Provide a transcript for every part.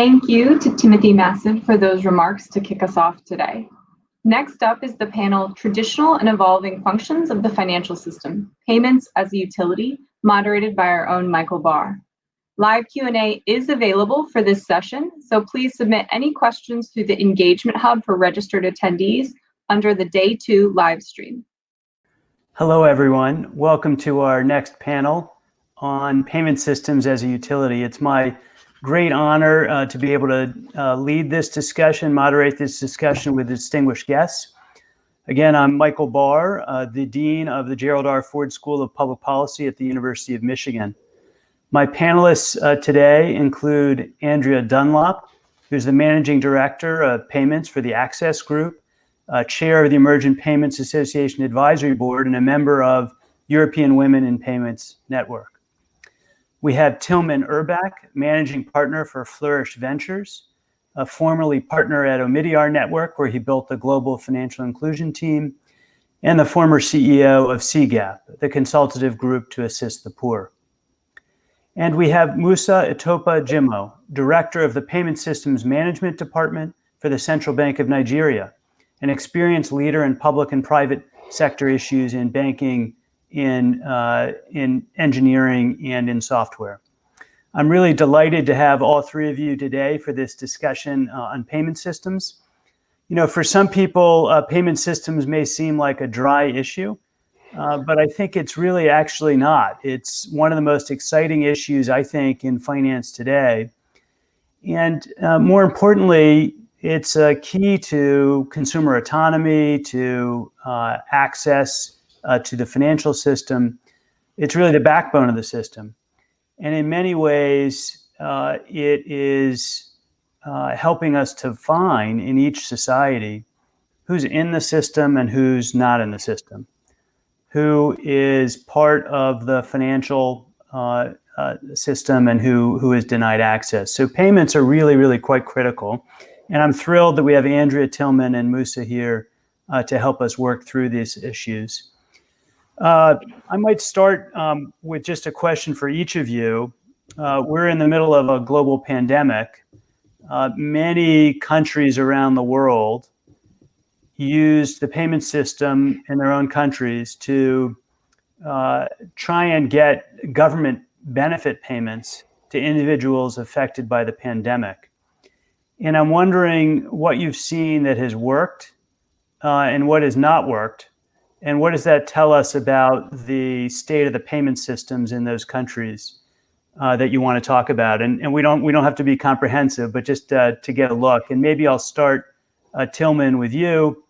Thank you to Timothy Massad for those remarks to kick us off today. Next up is the panel Traditional and Evolving Functions of the Financial System, Payments as a Utility, moderated by our own Michael Barr. Live Q&A is available for this session, so please submit any questions through the Engagement Hub for registered attendees under the Day 2 live stream. Hello, everyone. Welcome to our next panel on payment systems as a utility. It's my great honor uh, to be able to uh, lead this discussion, moderate this discussion with distinguished guests. Again, I'm Michael Barr, uh, the Dean of the Gerald R. Ford School of Public Policy at the University of Michigan. My panelists uh, today include Andrea Dunlop, who's the Managing Director of Payments for the Access Group, uh, Chair of the Emerging Payments Association Advisory Board, and a member of European Women in Payments Network. We have Tilman Ehrbeck, Managing Partner for Flourish Ventures, a formerly partner at Omidyar Network, where he built the global financial inclusion team, and the former CEO of CGAP, the consultative group to assist the poor. And we have Musa Itopa Jimoh, Director of the Payment Systems Management Department for the Central Bank of Nigeria, an experienced leader in public and private sector issues in banking, in, uh, in engineering, and in software. I'm really delighted to have all three of you today for this discussion uh, on payment systems. You know, for some people, uh, payment systems may seem like a dry issue, uh, but I think it's really actually not. It's one of the most exciting issues, I think, in finance today. And uh, more importantly, it's a key to consumer autonomy, to uh, access uh, to the financial system. It's really the backbone of the system. And in many ways, uh, it is helping us to find in each society who's in the system and who's not in the system who is part of the financial uh, uh, system and who, who is denied access. So payments are really, really quite critical. And I'm thrilled that we have Andrea Tilman and Musa here uh, to help us work through these issues. Uh, I might start um, with just a question for each of you. Uh, we're in the middle of a global pandemic. Uh, many countries around the world used the payment system in their own countries to uh, try and get government benefit payments to individuals affected by the pandemic. And I'm wondering what you've seen that has worked uh, and what has not worked. And what does that tell us about the state of the payment systems in those countries uh, that you want to talk about? And, and we don't we don't have to be comprehensive, but just uh, to get a look. And maybe I'll start, uh, Tilman, with you.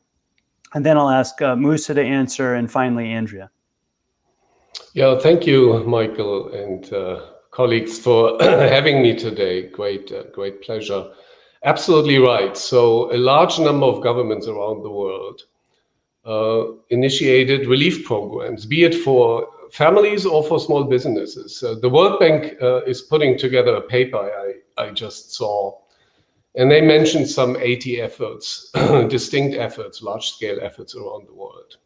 And then I'll ask uh, Musa to answer, and finally, Andrea. Yeah, thank you, Michael and uh, colleagues, for having me today. Great, uh, great pleasure. Absolutely right. So a large number of governments around the world initiated relief programs, be it for families or for small businesses. Uh, the World Bank uh, is putting together a paper I, I just saw and they mentioned some 80 efforts, distinct efforts, large scale efforts around the world.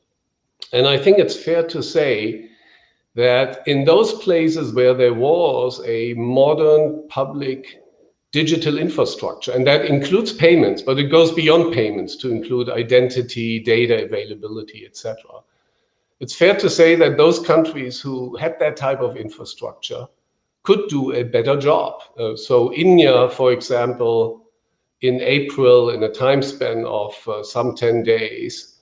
And I think it's fair to say that in those places where there was a modern public digital infrastructure, and that includes payments, but it goes beyond payments to include identity, data availability, etc. It's fair to say that those countries who had that type of infrastructure could do a better job. Uh, so India, for example, in April, in a time span of uh, some 10 days,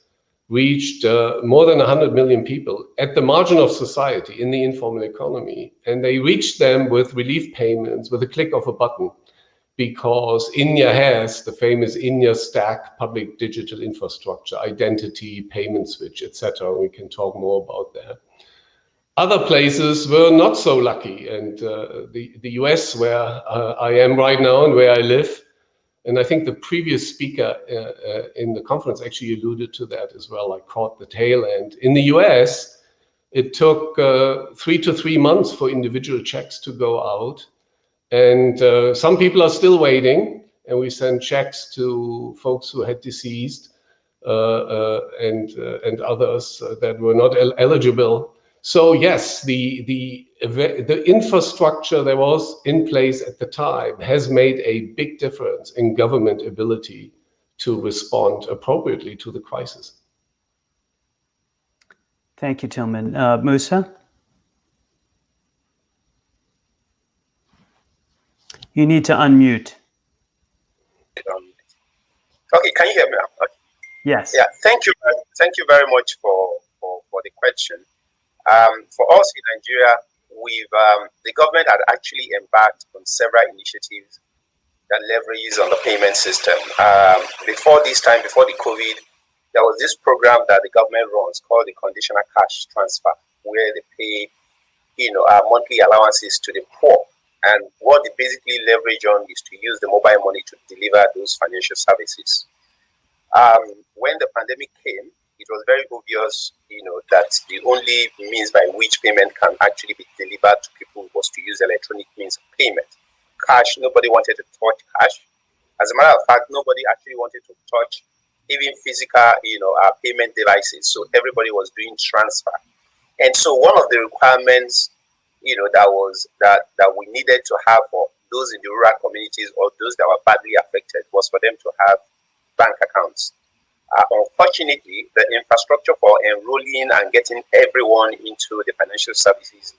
reached uh, more than 100 million people at the margin of society in the informal economy. And they reached them with relief payments with a click of a button because India has the famous India stack public digital infrastructure, identity, payment switch, etc. We can talk more about that. Other places were not so lucky. And uh, the, the US, where uh, I am right now and where I live, and I think the previous speaker uh, uh, in the conference actually alluded to that as well. I caught the tail end. In the US, it took uh, three to three months for individual checks to go out. And uh, some people are still waiting. And we send checks to folks who had deceased uh, uh, and, and others that were not el eligible So yes, the, the, the infrastructure that was in place at the time has made a big difference in government ability to respond appropriately to the crisis. Thank you, Tilman. Uh, Musa? You need to unmute. Um, okay, can you hear me now? Okay. Yes. Yeah, thank you. Thank you very much for, for, for the question. Um, for us in Nigeria, we've um, the government had actually embarked on several initiatives that leverages on the payment system. Um, before this time, before the COVID, there was this program that the government runs called the conditional cash transfer, where they pay, you know, our monthly allowances to the poor. And what they basically leverage on is to use the mobile money to deliver those financial services. Um, when the pandemic came, it was very obvious, you know, that the only means by which payment can actually be delivered to people was to use electronic means of payment. Cash, nobody wanted to touch cash. As a matter of fact, nobody actually wanted to touch even physical, you know, uh, payment devices. So everybody was doing transfer. And so one of the requirements, you know, that was that that we needed to have for those in the rural communities or those that were badly affected was for them to have bank accounts. Uh, unfortunately, the infrastructure for enrolling and getting everyone into the financial services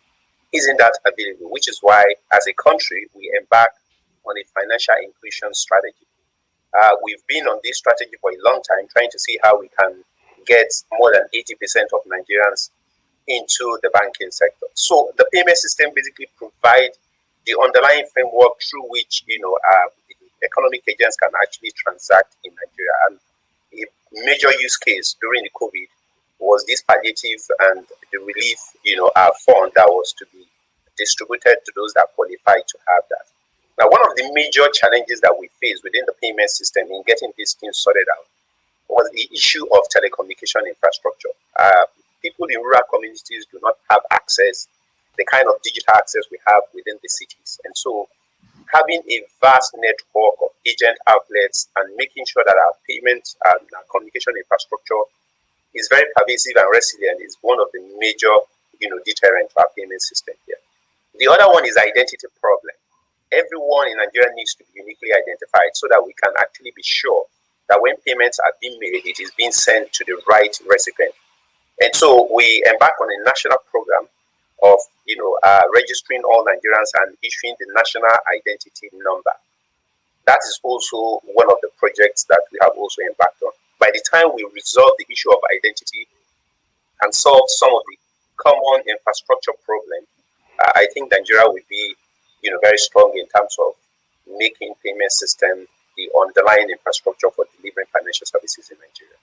isn't that available, which is why, as a country, we embark on a financial inclusion strategy. Uh, we've been on this strategy for a long time, trying to see how we can get more than 80% of Nigerians into the banking sector. So the payment system basically provides the underlying framework through which you know uh, economic agents can actually transact in Nigeria. And a major use case during the COVID was this palliative and the relief, you know, uh, fund that was to be distributed to those that qualify to have that. Now, one of the major challenges that we face within the payment system in getting these things sorted out was the issue of telecommunication infrastructure. Uh, people in rural communities do not have access, the kind of digital access we have within the cities. And so having a vast network of agent outlets and making sure that our payment and our communication infrastructure is very pervasive and resilient is one of the major, you know, deterrent to our payment system here. The other one is identity problem. Everyone in Nigeria needs to be uniquely identified so that we can actually be sure that when payments are being made, it is being sent to the right recipient. And so we embark on a national program of you know uh, registering all Nigerians and issuing the national identity number. That is also one of the projects that we have also embarked on. By the time we resolve the issue of identity and solve some of the common infrastructure problem, uh, I think Nigeria will be you know very strong in terms of making payment system the underlying infrastructure for delivering financial services in Nigeria.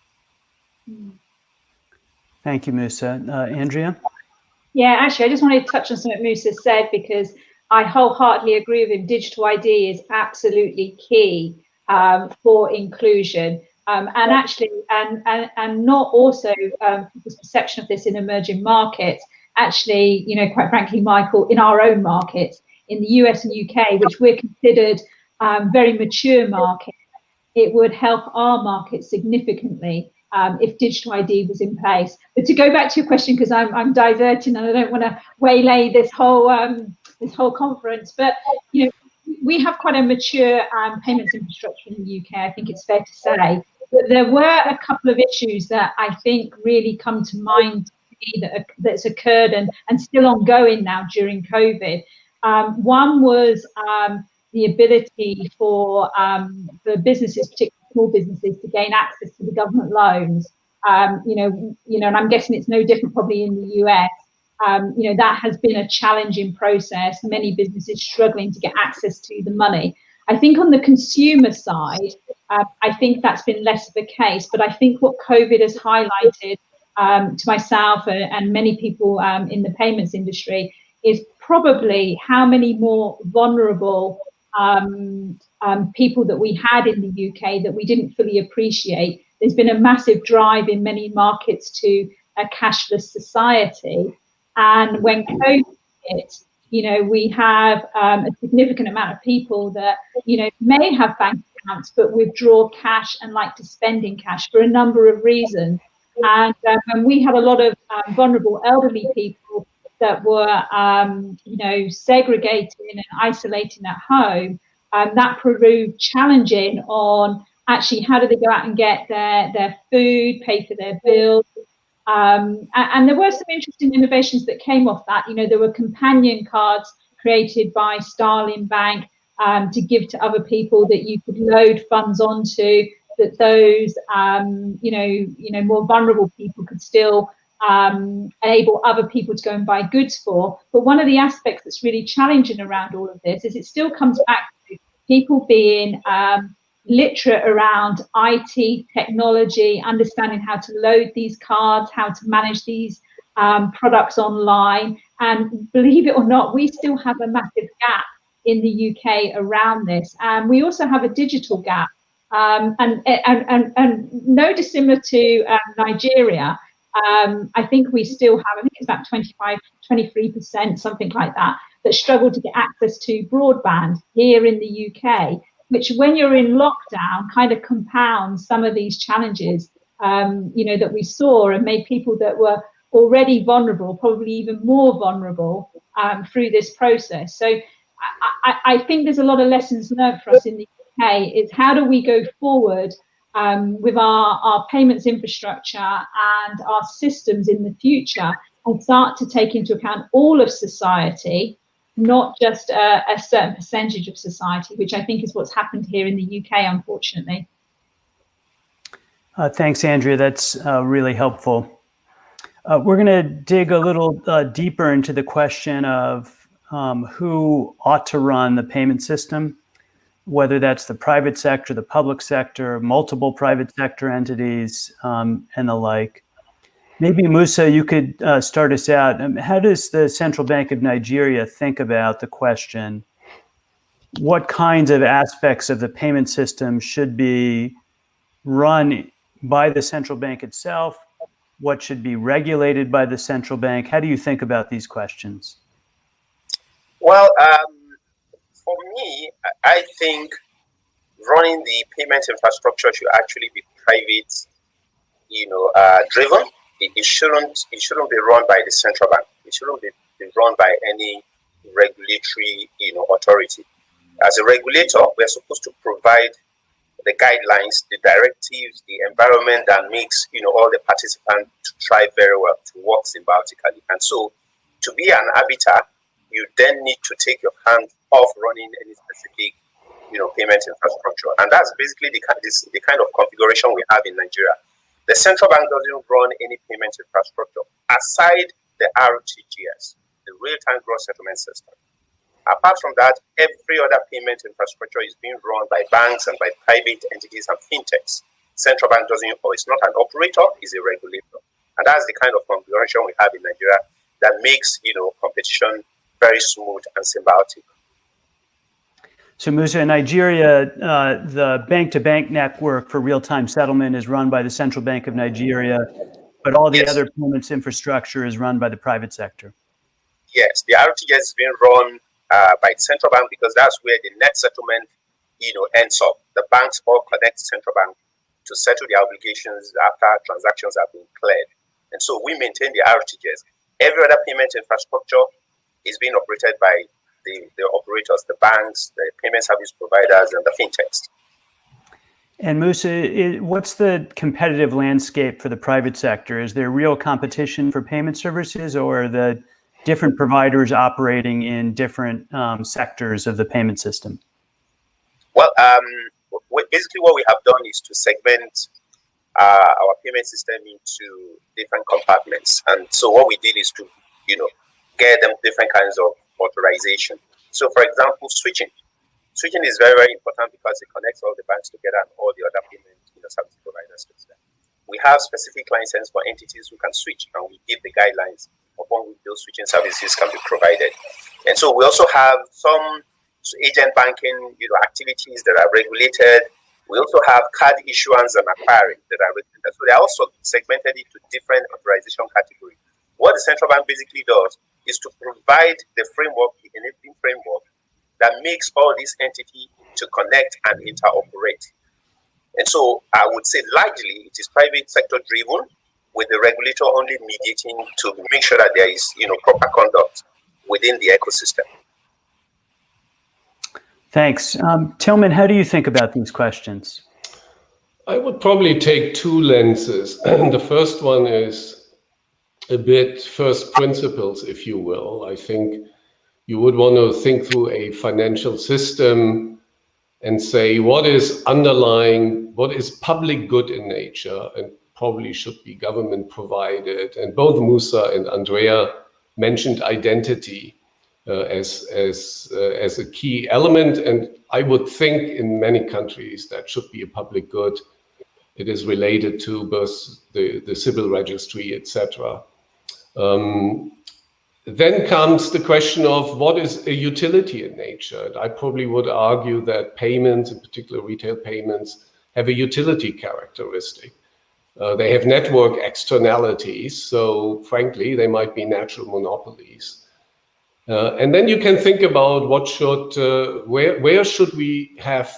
Thank you, Musa. Uh, Andrea? Yeah, actually, I just wanted to touch on something Musa said because I wholeheartedly agree with him. Digital ID is absolutely key um, for inclusion. Um, and actually, and, and, and not also um, people's perception of this in emerging markets. Actually, you know, quite frankly, Michael, in our own markets, in the US and UK, which we're considered um, very mature markets, it would help our market significantly um, if digital ID was in place. But to go back to your question, because I'm, I'm diverting and I don't want to waylay this whole um, this whole conference, but you know, we have quite a mature um, payments infrastructure in the UK. I think it's fair to say. But there were a couple of issues that I think really come to mind that that's occurred and and still ongoing now during COVID. Um, one was um, the ability for um, for businesses, particularly small businesses to gain access to the government loans. Um, you know, you know, and I'm guessing it's no different probably in the US. Um, you know, that has been a challenging process. Many businesses struggling to get access to the money. I think on the consumer side, uh, I think that's been less of a case. But I think what COVID has highlighted um, to myself and, and many people um, in the payments industry is probably how many more vulnerable um, um, people that we had in the UK that we didn't fully appreciate. There's been a massive drive in many markets to a cashless society. And when COVID hit, you know, we have um, a significant amount of people that, you know, may have bank accounts but withdraw cash and like to spend in cash for a number of reasons. And, um, and we had a lot of um, vulnerable elderly people that were, um, you know, segregating and isolating at home, um, that proved challenging on actually how do they go out and get their, their food, pay for their bills. Um, and, and, there were some interesting innovations that came off that. You know, there were companion cards created by Starling Bank um, to give to other people that you could load funds onto that those um, you know you know more vulnerable people could still um, enable other people to go and buy goods for. But one of the aspects that's really challenging around all of this is it still comes back to people being um, literate around IT technology, understanding how to load these cards, how to manage these um, products online. And believe it or not, we still have a massive gap in the UK around this. And we also have a digital gap. Um, and, and, and, and no dissimilar to um, Nigeria, um, I think we still have, I think it's about 25, 23%, something like that, that struggle to get access to broadband here in the UK, which when you're in lockdown kind of compounds some of these challenges, um, you know, that we saw and made people that were already vulnerable, probably even more vulnerable um, through this process. So I, I, think there's a lot of lessons learned for us in the UK is how do we go forward um, with our, our payments infrastructure and our systems in the future and start to take into account all of society, not just a, a certain percentage of society, which I think is what's happened here in the UK, unfortunately. Uh, thanks, Andrea. That's uh, really helpful. Uh, we're going to dig a little uh, deeper into the question of um, who ought to run the payment system, whether that's the private sector, the public sector, multiple private sector entities, um, and the like. Maybe Musa, you could uh, start us out. Um, how does the Central Bank of Nigeria think about the question? What kinds of aspects of the payment system should be run by the central bank itself? What should be regulated by the central bank? How do you think about these questions? Well, um, I think running the payment infrastructure should actually be private, you know, uh, driven. It, it, shouldn't it shouldn't be run by the central bank. It shouldn't be, be run by any regulatory, you know, authority. As a regulator, we're supposed to provide the guidelines, the directives, the environment that makes you know all the participants to try very well to work symbiotically. And so, to be an arbiter you then need to take your hand off running any specific you know payment infrastructure. And that's basically the, this, the kind of configuration we have in nigeria. The central bank doesn't run any payment infrastructure aside the rtgs the real-time gross settlement system. Apart from that every other payment infrastructure is being run by banks and by private entities and fintechs. Central bank doesn't or it's not an operator it's a regulator. And that's the kind of configuration we have in nigeria that makes you know competition very smooth and symbiotic. So Musa, in Nigeria, uh, the bank-to-bank network for real-time settlement is run by the Central Bank of Nigeria, but all the yes. other payments infrastructure is run by the private sector. Yes, the RTGS is being run uh, by the central bank because that's where the net settlement, you know, ends up. The banks all connect central bank to settle the obligations after transactions have been cleared, and so we maintain the RTGS. Every other payment infrastructure is being operated by the, the operators, the banks, the payment service providers, and the fintechs. And Musa, what's the competitive landscape for the private sector? Is there real competition for payment services or the different providers operating in different um, sectors of the payment system? Well, um, basically what we have done is to segment uh, our payment system into different compartments. And so what we did is to, you know, get them different kinds of authorization. So, for example, switching. Switching is very, very important because it connects all the banks together and all the other payment you know, service providers. We have specific license for entities who can switch, and we give the guidelines upon which those switching services can be provided. And so we also have some agent banking you know, activities that are regulated. We also have card issuance and acquiring that are regulated. So they are also segmented into different authorization categories. What the central bank basically does is to provide the framework, the enabling framework that makes all these entities to connect and interoperate. And so I would say largely it is private sector driven, with the regulator only mediating to make sure that there is, you know, proper conduct within the ecosystem. Thanks. Um, Tilman, how do you think about these questions? I would probably take two lenses. the first one is a bit first principles, if you will. I think you would want to think through a financial system and say what is underlying, what is public good in nature and probably should be government provided. And both Musa and Andrea mentioned identity uh, as, as, uh, as a key element. And I would think in many countries that should be a public good. It is related to both the, the civil registry, etc. Um, then comes the question of what is a utility in nature. I probably would argue that payments, in particular retail payments, have a utility characteristic. Uh, they have network externalities, so frankly, they might be natural monopolies. Uh, and then you can think about what should, uh, where, where should we have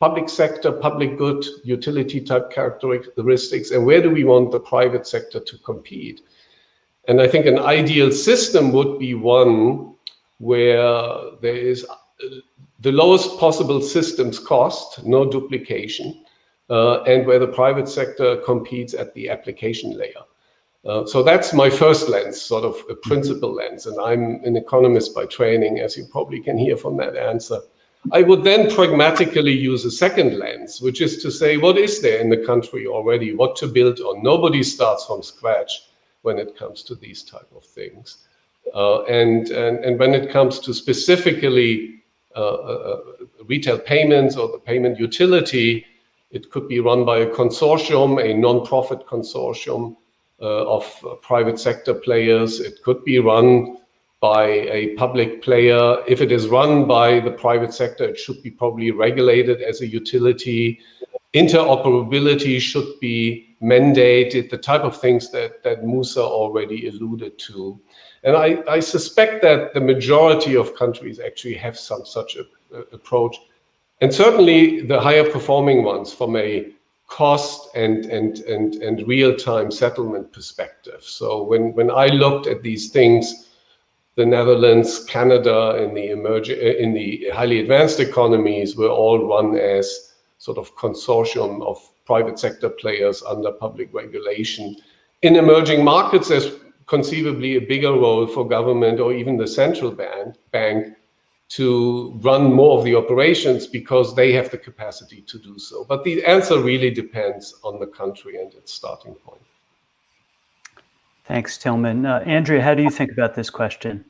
public sector, public good, utility type characteristics, and where do we want the private sector to compete? And I think an ideal system would be one where there is the lowest possible systems cost, no duplication, uh, and where the private sector competes at the application layer. Uh, so that's my first lens, sort of a principal lens. And I'm an economist by training, as you probably can hear from that answer. I would then pragmatically use a second lens, which is to say, what is there in the country already? What to build on? Nobody starts from scratch when it comes to these type of things. Uh, and, and, and when it comes to specifically uh, uh, uh, retail payments or the payment utility, it could be run by a consortium, a non-profit consortium uh, of private sector players. It could be run by a public player. If it is run by the private sector, it should be probably regulated as a utility. Interoperability should be mandated, the type of things that, that Musa already alluded to. And I, I suspect that the majority of countries actually have some such a, a approach. And certainly the higher performing ones from a cost and, and, and, and real-time settlement perspective. So when, when I looked at these things, the Netherlands, Canada, the in the highly advanced economies were all run as sort of consortium of private sector players under public regulation. In emerging markets, there's conceivably a bigger role for government or even the central bank, bank to run more of the operations because they have the capacity to do so. But the answer really depends on the country and its starting point. Thanks, Tilman. Uh, Andrea, how do you think about this question?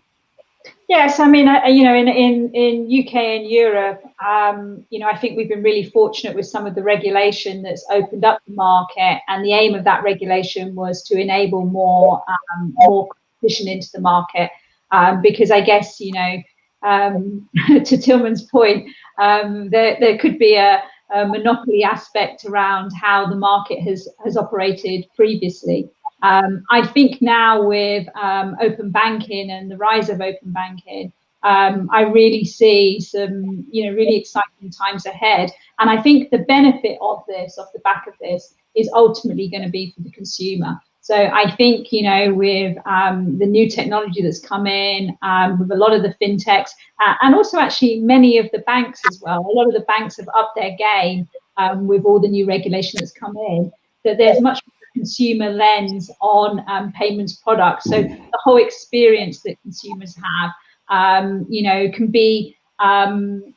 Yes, I mean, uh, you know, in, in, in UK and Europe, um, you know, I think we've been really fortunate with some of the regulation that's opened up the market, and the aim of that regulation was to enable more um, more competition into the market, um, because I guess you know, um, to Tilman's point, um, there there could be a, a monopoly aspect around how the market has has operated previously. Um, I think now with um, open banking and the rise of open banking, um, I really see some, you know, really exciting times ahead. And I think the benefit of this, off the back of this, is ultimately going to be for the consumer. So I think, you know, with um, the new technology that's come in, um, with a lot of the fintechs, uh, and also actually many of the banks as well, a lot of the banks have upped their game um, with all the new regulation that's come in, that there's much consumer lens on um, payments products. So the whole experience that consumers have, um, you know, can be, um,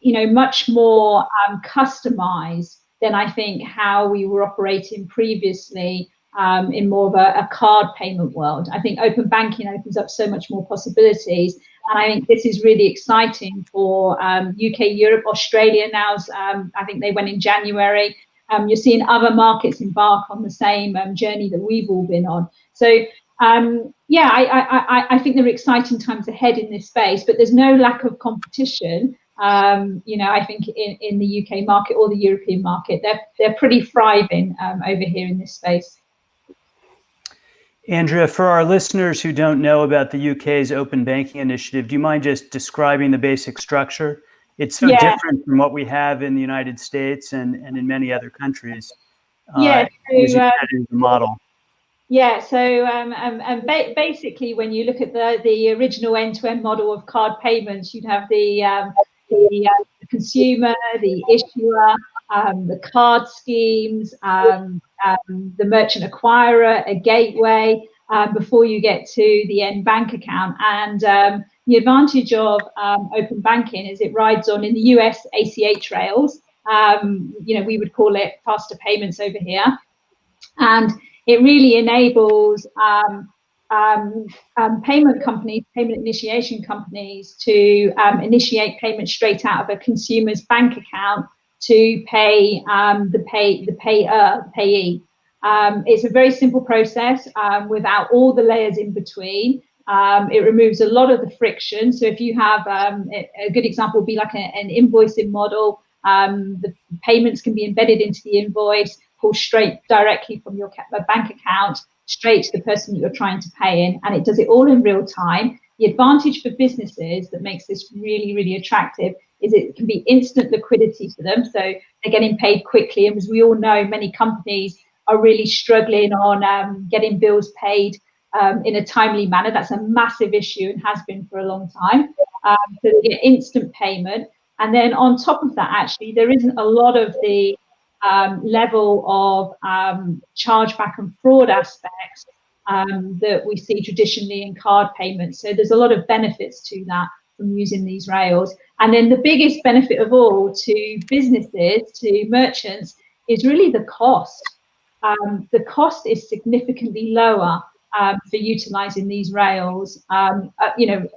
you know, much more um, customized than I think how we were operating previously um, in more of a, a, card payment world. I think open banking opens up so much more possibilities. And I think this is really exciting for um, UK, Europe, Australia now. Um, I think they went in January um, you're seeing other markets embark on the same um, journey that we've all been on. So um, yeah, I, I, I, think there are exciting times ahead in this space, but there's no lack of competition. Um, you know, I think in, in the UK market or the European market, they're, they're pretty thriving um, over here in this space. Andrea, for our listeners who don't know about the UK's open banking initiative, do you mind just describing the basic structure? It's so yeah. different from what we have in the United States and, and in many other countries. yeah, so, uh, the model. Yeah, so um, um, and ba basically, when you look at the the original end-to-end -end model of card payments, you'd have the um, the, uh, the, consumer, the issuer, um, the card schemes, um, um, the merchant acquirer, a gateway, um, before you get to the end bank account. And the advantage of open banking is it rides on in the US ACH rails. you know, we would call it faster payments over here, and it really enables um, um, um, payment companies, payment initiation companies to um, initiate payments straight out of a consumer's bank account to pay um, the pay the payer payee. Um, it's a very simple process um, without all the layers in between. Um, it removes a lot of the friction. So if you have um, a good example would be like a, an invoicing model, the payments can be embedded into the invoice pull straight directly from your bank account straight to the person that you're trying to pay in and it does it all in real time the advantage for businesses that makes this really really attractive is it can be instant liquidity for them so they're getting paid quickly and as we all know many companies are really struggling on um, getting bills paid um, in a timely manner that's a massive issue and has been for a long time um, so they get instant payment and then on top of that actually there isn't a lot of the um, level of um, chargeback and fraud aspects um, that we see traditionally in card payments. So there's a lot of benefits to that from using these rails. And then the biggest benefit of all to businesses, to merchants, is really the cost. Um, the cost is significantly lower um, for utilizing these rails. Um, uh, you know,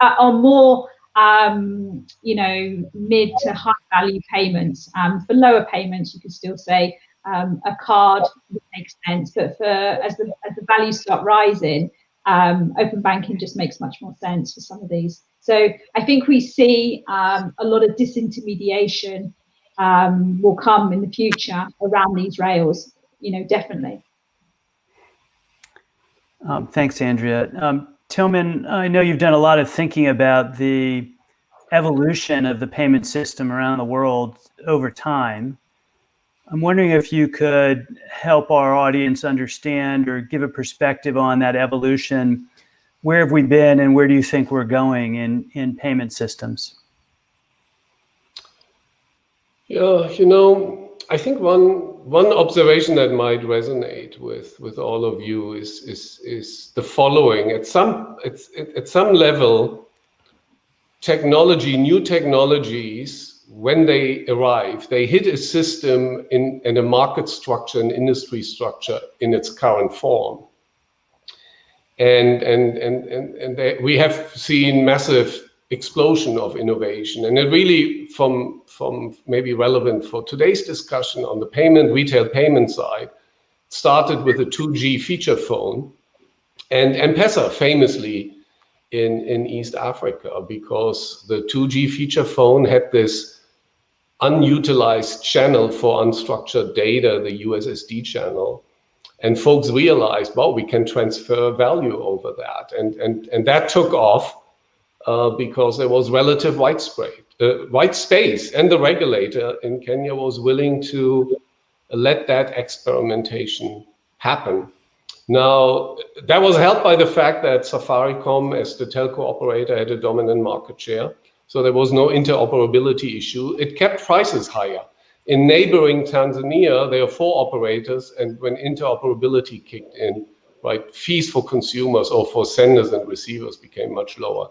uh, are more um, you know, mid to high value payments. Um, for lower payments, you could still say um, a card makes sense, but for as the as the values start rising, open banking just makes much more sense for some of these. So I think we see a lot of disintermediation will come in the future around these rails. You know, definitely. Um, thanks, Andrea. Um, Tilman, I know you've done a lot of thinking about the evolution of the payment system around the world over time. I'm wondering if you could help our audience understand or give a perspective on that evolution. Where have we been and where do you think we're going in, in payment systems? Yeah, you know, I think one one observation that might resonate with with all of you is is is the following. At some it's at some level, technology, new technologies, when they arrive, they hit a system in, in a market structure, an industry structure in its current form. And and and and, and they, we have seen massive explosion of innovation. And it really, from, from maybe relevant for today's discussion on the payment, retail payment side, started with a 2G feature phone. And M-Pesa famously in, in East Africa because the 2G feature phone had this unutilized channel for unstructured data, the USSD channel. And folks realized, well, we can transfer value over that. And, and, and that took off uh, because there was relative widespread, uh, white space, and the regulator in Kenya was willing to let that experimentation happen. Now, that was helped by the fact that Safaricom, as the telco operator, had a dominant market share. So there was no interoperability issue. It kept prices higher. In neighboring Tanzania, there are four operators, and when interoperability kicked in, right, fees for consumers or for senders and receivers became much lower.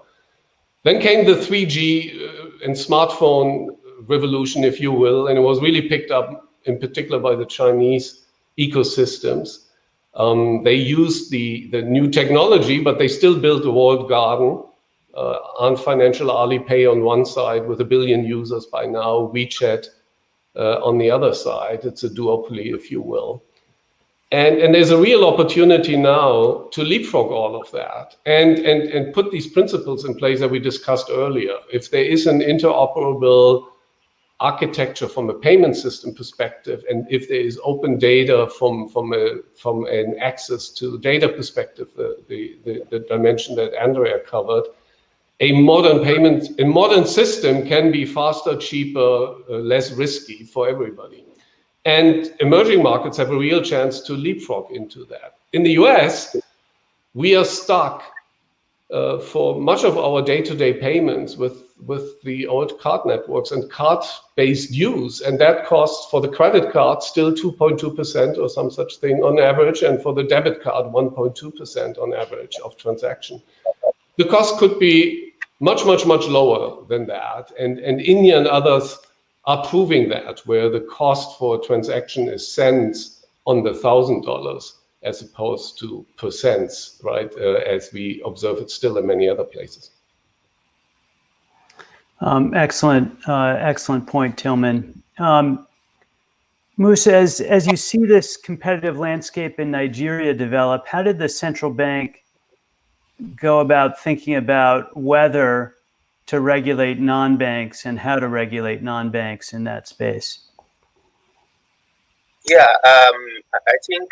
Then came the 3G uh, and smartphone revolution, if you will, and it was really picked up in particular by the Chinese ecosystems. Um, they used the, the new technology, but they still built a walled garden. Uh, Ant Financial Alipay on one side with a billion users by now, WeChat uh, on the other side. It's a duopoly, if you will. And, and there's a real opportunity now to leapfrog all of that and, and, and put these principles in place that we discussed earlier. If there is an interoperable architecture from a payment system perspective, and if there is open data from from a from an access to data perspective, the the, the, the dimension that Andrea covered, a modern payment a modern system can be faster, cheaper, uh, less risky for everybody. And emerging markets have a real chance to leapfrog into that. In the US, we are stuck uh, for much of our day-to-day payments with with the old card networks and card-based use, and that costs for the credit card still 2.2% or some such thing on average, and for the debit card 1.2% on average of transaction. The cost could be much, much, much lower than that, and and India and others are proving that, where the cost for a transaction is cents on the thousand dollars as opposed to percents, right? Uh, as we observe it still in many other places. Um, excellent, uh, excellent point, Tilman. Um, as, as you see this competitive landscape in Nigeria develop, how did the central bank go about thinking about whether to regulate non-banks and how to regulate non-banks in that space? Yeah, um, I think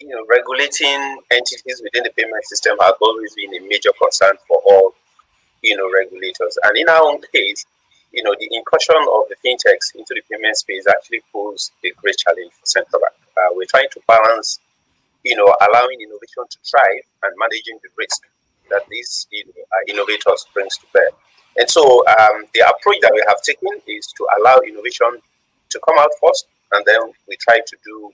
you know regulating entities within the payment system has always been a major concern for all you know, regulators. And in our own case, you know, the incursion of the fintechs into the payment space actually poses a great challenge for central bank. Uh, we're trying to balance, you know, allowing innovation to thrive and managing the risk that these you know, uh, innovators brings to bear. And so um, the approach that we have taken is to allow innovation to come out first, and then we try to do,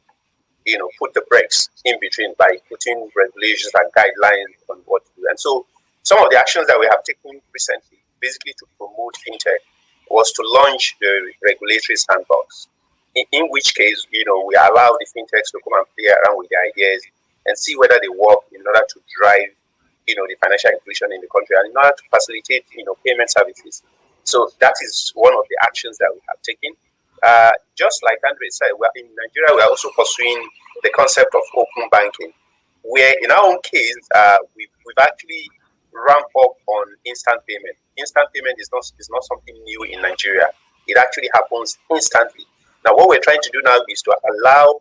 you know, put the brakes in between by putting regulations and guidelines on what to do. And so some of the actions that we have taken recently, basically to promote fintech, was to launch the regulatory sandbox. In, in which case, you know, we allow the fintechs to come and play around with the ideas and see whether they work in order to drive, you know, the financial inclusion in the country and in order to facilitate, you know, payment services. So that is one of the actions that we have taken. Uh, just like Andre said, in Nigeria, we are also pursuing the concept of open banking, where in our own case, uh, we've, we've actually ramped up on instant payment. Instant payment is not is not something new in Nigeria. It actually happens instantly. Now, what we're trying to do now is to allow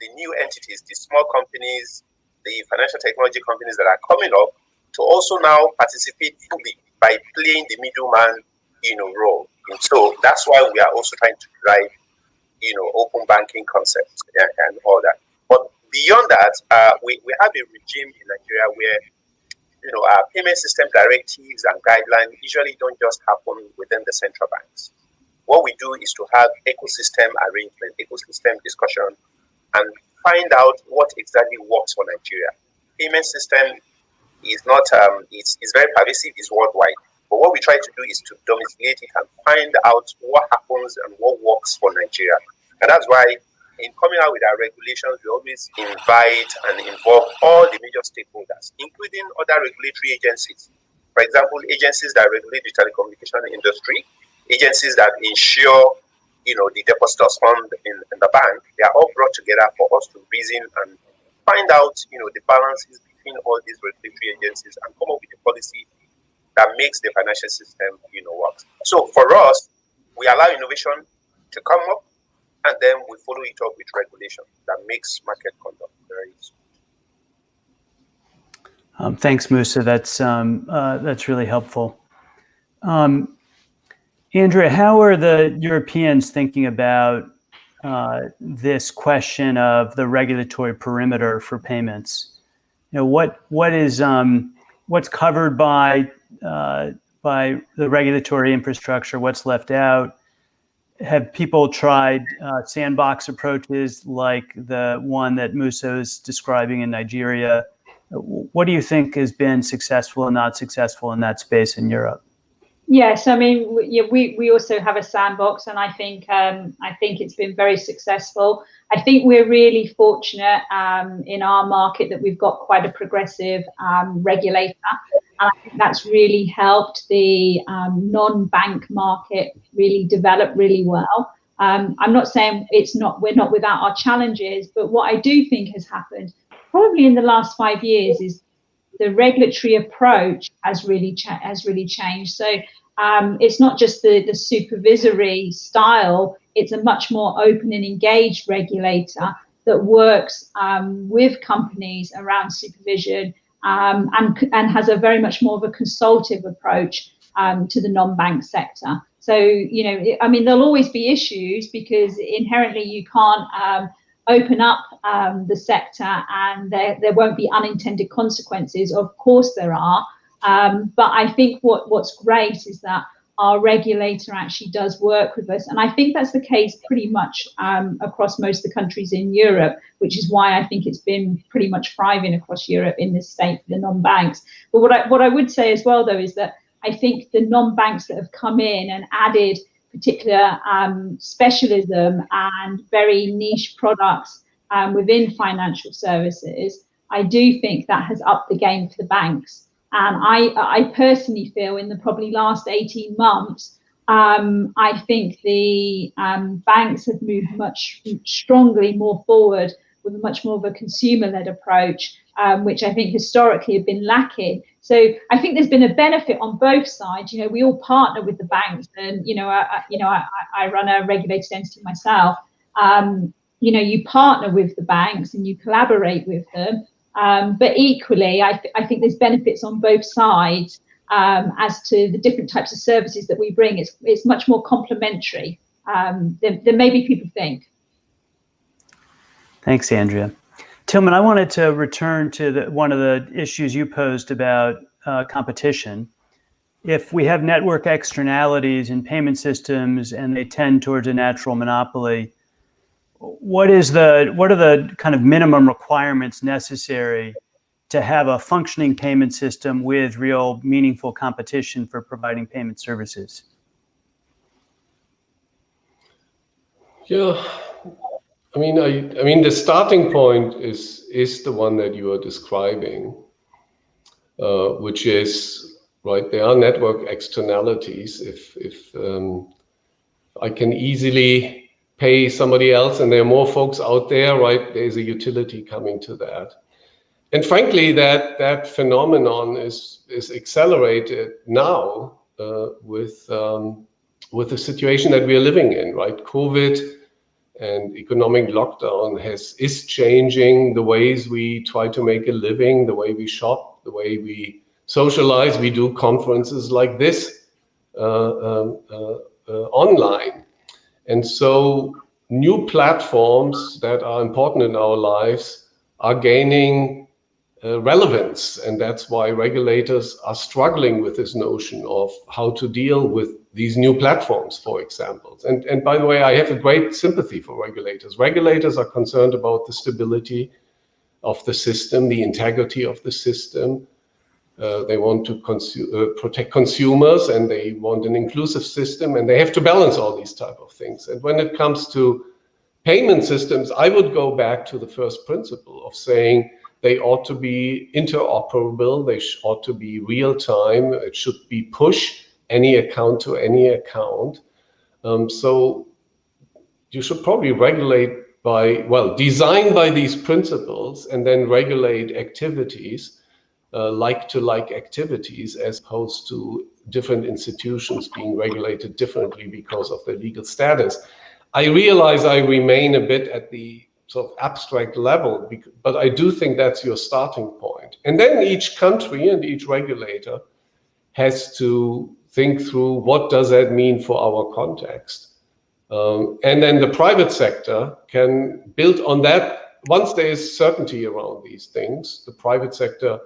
the new entities, the small companies, the financial technology companies that are coming up, to also now participate fully by playing the middleman, you know, role. And so that's why we are also trying to drive, you know, open banking concepts and, and all that. But beyond that, uh, we, we have a regime in Nigeria where you know, our payment system directives and guidelines usually don't just happen within the central banks. What we do is to have ecosystem arrangement, ecosystem discussion, and find out what exactly works for Nigeria. Payment system is not, um, it's, it's very pervasive, it's worldwide. But what we try to do is to domesticate it and find out what happens and what works for Nigeria. And that's why in coming out with our regulations, we always invite and involve all the major stakeholders, including other regulatory agencies. For example, agencies that regulate the telecommunication industry, agencies that ensure, you know, the depositors fund in, in the bank, they are all brought together for us to reason and find out, you know, the balances all these regulatory agencies and come up with a policy that makes the financial system, you know, work. So for us, we allow innovation to come up and then we follow it up with regulation that makes market conduct very. Um, thanks, Musa. That's um, uh, that's really helpful. Um, Andrea, how are the Europeans thinking about uh, this question of the regulatory perimeter for payments? You know, what what is um, what's covered by uh, by the regulatory infrastructure? What's left out? have people tried uh, sandbox approaches like the one that Musa is describing in Nigeria? What do you think has been successful and not successful in that space in Europe? Yes, I mean, we, we also have a sandbox, and I think um, I think it's been very successful. I think we're really fortunate um, in our market that we've got quite a progressive um, regulator, and I think that's really helped the um, non-bank market really develop really well. Um, I'm not saying it's not we're not without our challenges, but what I do think has happened probably in the last five years is the regulatory approach has really has really changed. So um, it's not just the the supervisory style; it's a much more open and engaged regulator that works um, with companies around supervision um, and and has a very much more of a consultative approach um, to the non-bank sector. So, you know, I mean, there'll always be issues because inherently you can't um, open up um, the sector and there, there won't be unintended consequences. Of course there are. Um, but I think what, what's great is that our regulator actually does work with us. And I think that's the case pretty much um, across most of the countries in Europe, which is why I think it's been pretty much thriving across Europe in this state the non-banks. But what I, what I would say as well, though, is that I think the non-banks that have come in and added particular um, specialism and very niche products um, within financial services, I do think that has upped the game for the banks. And I, I personally feel in the probably last 18 months, um, I think the um, banks have moved much strongly more forward with much more of a consumer-led approach, um, which I think historically have been lacking. So I think there's been a benefit on both sides. You know, we all partner with the banks, and you know, I, you know, I, I run a regulated entity myself. Um, you know, you partner with the banks and you collaborate with them. Um, but equally, I, th I, think there's benefits on both sides um, as to the different types of services that we bring. It's, it's much more complementary um, than, than maybe people think. Thanks, Andrea. Tilman, I wanted to return to the, one of the issues you posed about uh, competition. If we have network externalities in payment systems and they tend towards a natural monopoly, what is the what are the kind of minimum requirements necessary to have a functioning payment system with real meaningful competition for providing payment services? Yeah, I mean, I, I mean, the starting point is is the one that you are describing, uh, which is right. There are network externalities. If if um, I can easily pay somebody else and there are more folks out there, right? There's a utility coming to that. And frankly, that, that phenomenon is, is accelerated now uh, with, um, with the situation that we are living in, right? COVID and economic lockdown has is changing the ways we try to make a living, the way we shop, the way we socialize. We do conferences like this uh, um, uh, uh online. And so new platforms that are important in our lives are gaining uh, relevance. And that's why regulators are struggling with this notion of how to deal with these new platforms, for example. And, and by the way, I have a great sympathy for regulators. Regulators are concerned about the stability of the system, the integrity of the system, uh, they want to consu uh, protect consumers and they want an inclusive system and they have to balance all these type of things. And when it comes to payment systems, I would go back to the first principle of saying they ought to be interoperable, they ought to be real time, it should be push any account to any account. Um, so you should probably regulate by, well, design by these principles and then regulate activities uh, like-to-like activities as opposed to different institutions being regulated differently because of their legal status. I realize I remain a bit at the sort of abstract level, but I do think that's your starting point. And then each country and each regulator has to think through what does that mean for our context. Um, and then the private sector can build on that. Once there is certainty around these things, the private sector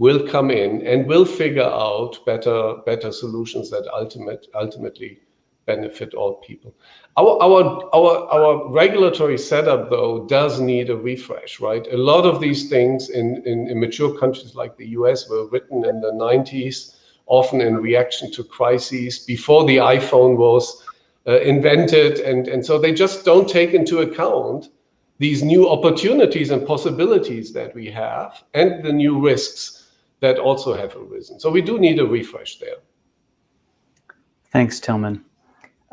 will come in and will figure out better better solutions that ultimate ultimately benefit all people. Our our our our regulatory setup though does need a refresh, right? A lot of these things in, in, in mature countries like the US were written in the 90s, often in reaction to crises before the iPhone was uh, invented, and and so they just don't take into account these new opportunities and possibilities that we have and the new risks that also have arisen. So we do need a refresh there. Thanks, Tilman.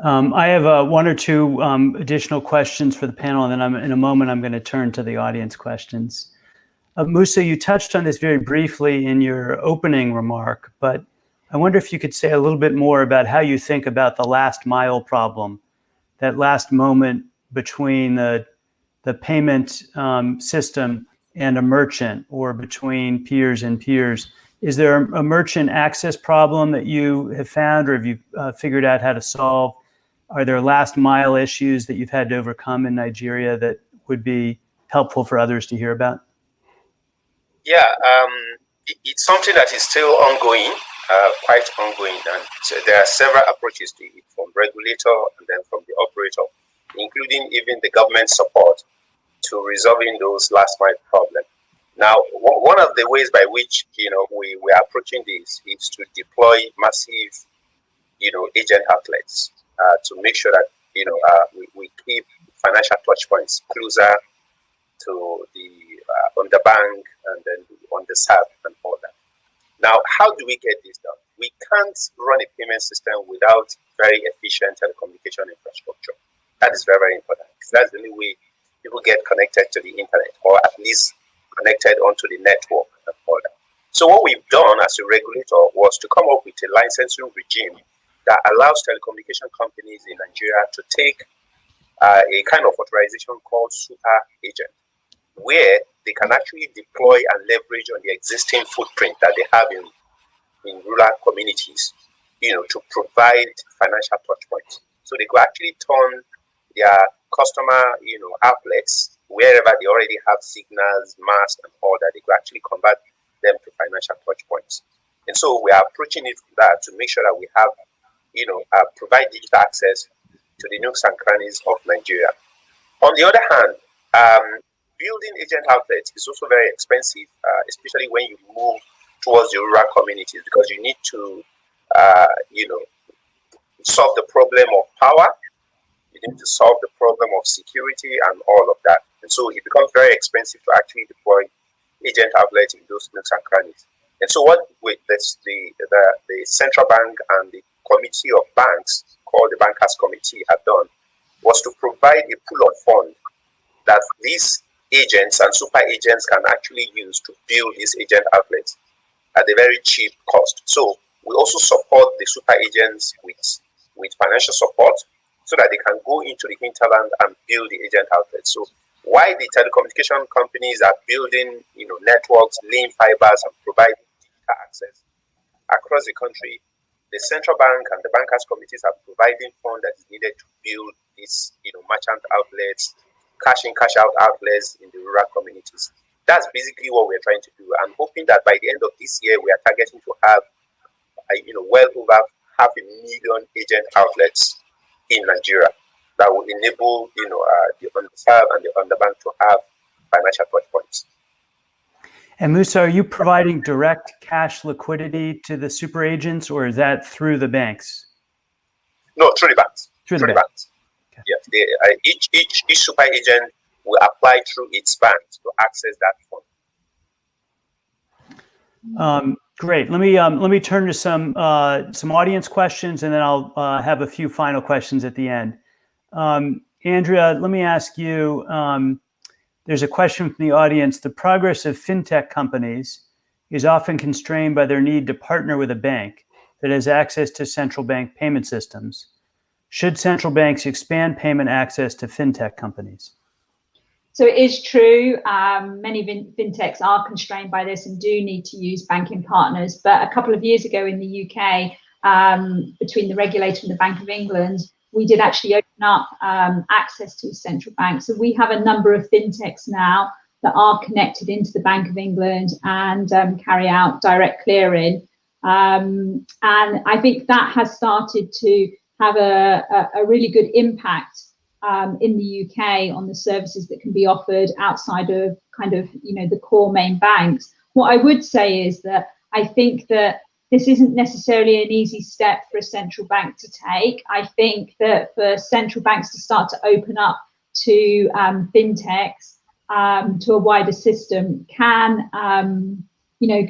Um, I have uh, one or two um, additional questions for the panel, and then I'm, in a moment I'm going to turn to the audience questions. Uh, Musa, you touched on this very briefly in your opening remark, but I wonder if you could say a little bit more about how you think about the last mile problem, that last moment between the, the payment um, system and a merchant or between peers and peers is there a merchant access problem that you have found or have you uh, figured out how to solve? Are there last mile issues that you've had to overcome in Nigeria that would be helpful for others to hear about? Yeah, um, it, it's something that is still ongoing, uh, quite ongoing. And so there are several approaches to it from regulator and then from the operator, including even the government support to resolving those last mile problems. Now, one of the ways by which you know we, we are approaching this is to deploy massive, you know, agent outlets uh, to make sure that you know uh, we, we keep financial touch points closer to the uh, on the bank and then on the SAP and all that. Now, how do we get this done? We can't run a payment system without very efficient telecommunication infrastructure. That is very, very important that's the only way people get connected to the internet or at least connected onto the network and all that. So what we've done as a regulator was to come up with a licensing regime that allows telecommunication companies in Nigeria to take uh, a kind of authorization called super agent, where they can actually deploy and leverage on the existing footprint that they have in, in rural communities, you know, to provide financial touch points. So they could actually turn their customer, you know, outlets wherever they already have signals, masks, and all that, they could actually convert them to financial touch points. And so we are approaching it that to make sure that we have, you know, uh, provide digital access to the nooks and crannies of Nigeria. On the other hand, um, building agent outlets is also very expensive, uh, especially when you move towards the rural communities because you need to, uh, you know, solve the problem of power need to solve the problem of security and all of that. And so it becomes very expensive to actually deploy agent outlets in those nooks and crannies. And so what with this, the, the, the central bank and the committee of banks called the Bankers Committee have done was to provide a pool of funds that these agents and super agents can actually use to build these agent outlets at a very cheap cost. So we also support the super agents with, with financial support so that they can go into the hinterland and build the agent outlets. So why the telecommunication companies are building, you know, networks, lean fibers, and providing digital access across the country, the central bank and the bankers committees are providing funds that is needed to build these, you know, merchant outlets, cash in, cash out outlets in the rural communities. That's basically what we're trying to do. I'm hoping that by the end of this year, we are targeting to have, you know, well over half a million agent outlets in Nigeria that will enable you know uh, the underserved and the underbanked to have financial touch points. And Musa, are you providing direct cash liquidity to the super agents, or is that through the banks? No, through the banks. Through, through the, banks. banks. Okay. Yes, they, uh, each each each super agent will apply through its bank to access that fund. Um, Great. Let me um, let me turn to some uh, some audience questions, and then I'll uh, have a few final questions at the end. Um, Andrea, let me ask you. Um, there's a question from the audience. The progress of fintech companies is often constrained by their need to partner with a bank that has access to central bank payment systems. Should central banks expand payment access to fintech companies? So it is true. Um, many fintechs are constrained by this and do need to use banking partners. But a couple of years ago in the UK, um, between the regulator and the Bank of England, we did actually open up um, access to central banks. So we have a number of fintechs now that are connected into the Bank of England and um, carry out direct clearing. Um, and I think that has started to have a, a, a really good impact um, in the UK on the services that can be offered outside of kind of you know the core main banks. What I would say is that I think that this isn't necessarily an easy step for a central bank to take. I think that for central banks to start to open up to um, fintechs um, to a wider system can um, you know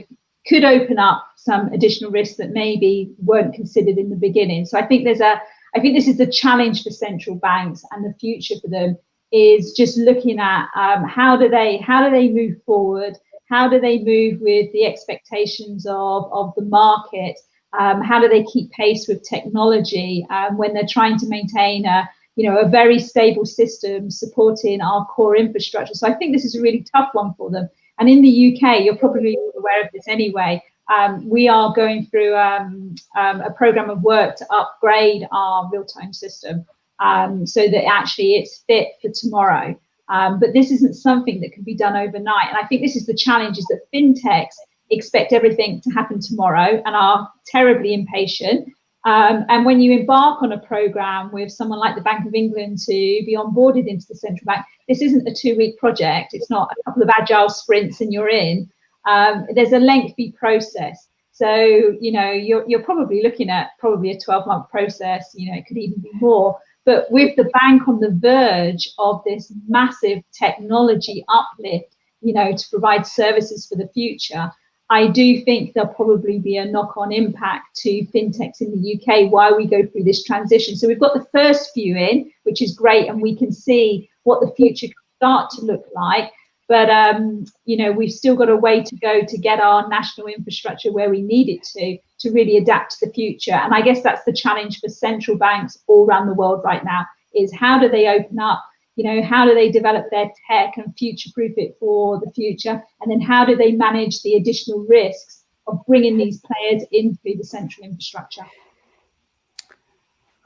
could open up some additional risks that maybe weren't considered in the beginning. So I think there's a I think this is the challenge for central banks and the future for them is just looking at um, how do they how do they move forward? How do they move with the expectations of, of the market? Um, how do they keep pace with technology um, when they're trying to maintain a you know a very stable system supporting our core infrastructure? So I think this is a really tough one for them. And in the UK, you're probably aware of this anyway. Um, we are going through um, um, a program of work to upgrade our real-time system um, so that actually it's fit for tomorrow. Um, but this isn't something that can be done overnight. And I think this is the challenge is that fintechs expect everything to happen tomorrow and are terribly impatient. Um, and when you embark on a program with someone like the Bank of England to be onboarded into the central bank, this isn't a two week project. It's not a couple of agile sprints and you're in. Um, there's a lengthy process. So, you know, you're, you're probably looking at probably a 12 month process, you know, it could even be more. But with the bank on the verge of this massive technology uplift, you know, to provide services for the future, I do think there'll probably be a knock-on impact to fintechs in the UK while we go through this transition. So we've got the first few in, which is great, and we can see what the future can start to look like. But um, you know, we've still got a way to go to get our national infrastructure where we need it to to really adapt to the future. And I guess that's the challenge for central banks all around the world right now: is how do they open up? You know how do they develop their tech and future proof it for the future? And then how do they manage the additional risks of bringing these players in into the central infrastructure?